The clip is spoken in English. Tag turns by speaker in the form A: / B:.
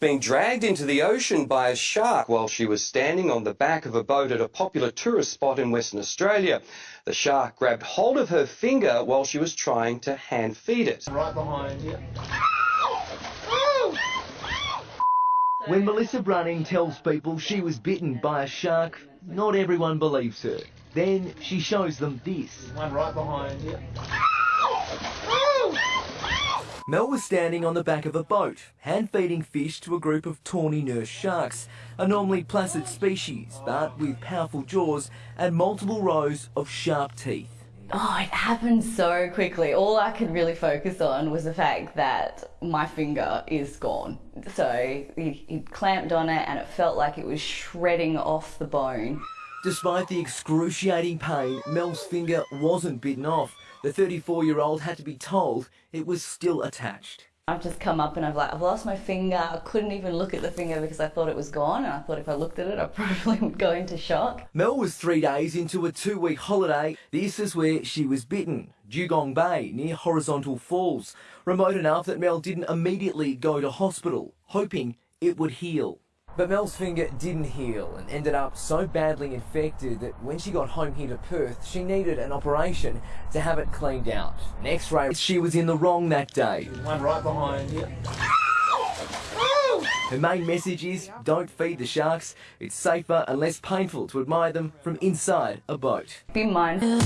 A: being dragged into the ocean by a shark while she was standing on the back of a boat at a popular tourist spot in Western Australia. The shark grabbed hold of her finger while she was trying to hand feed it.
B: Right behind you.
C: When Melissa Brunning tells people she was bitten by a shark, not everyone believes her. Then she shows them this.
B: One right behind you.
C: Mel was standing on the back of a boat, hand feeding fish to a group of tawny nurse sharks, a normally placid species, but with powerful jaws and multiple rows of sharp teeth.
D: Oh, it happened so quickly. All I could really focus on was the fact that my finger is gone. So he, he clamped on it and it felt like it was shredding off the bone.
C: Despite the excruciating pain, Mel's finger wasn't bitten off. The 34 year old had to be told it was still attached.
D: I've just come up and I've like I've lost my finger. I couldn't even look at the finger because I thought it was gone and I thought if I looked at it I probably would go into shock.
C: Mel was three days into a two week holiday. This is where she was bitten. Dugong Bay near Horizontal Falls. Remote enough that Mel didn't immediately go to hospital, hoping it would heal. But Mel's finger didn't heal and ended up so badly infected that when she got home here to Perth, she needed an operation to have it cleaned out. An x-ray, she was in the wrong that day.
B: One right behind you.
C: Her main message is don't feed the sharks. It's safer and less painful to admire them from inside a boat.
D: Be mindful.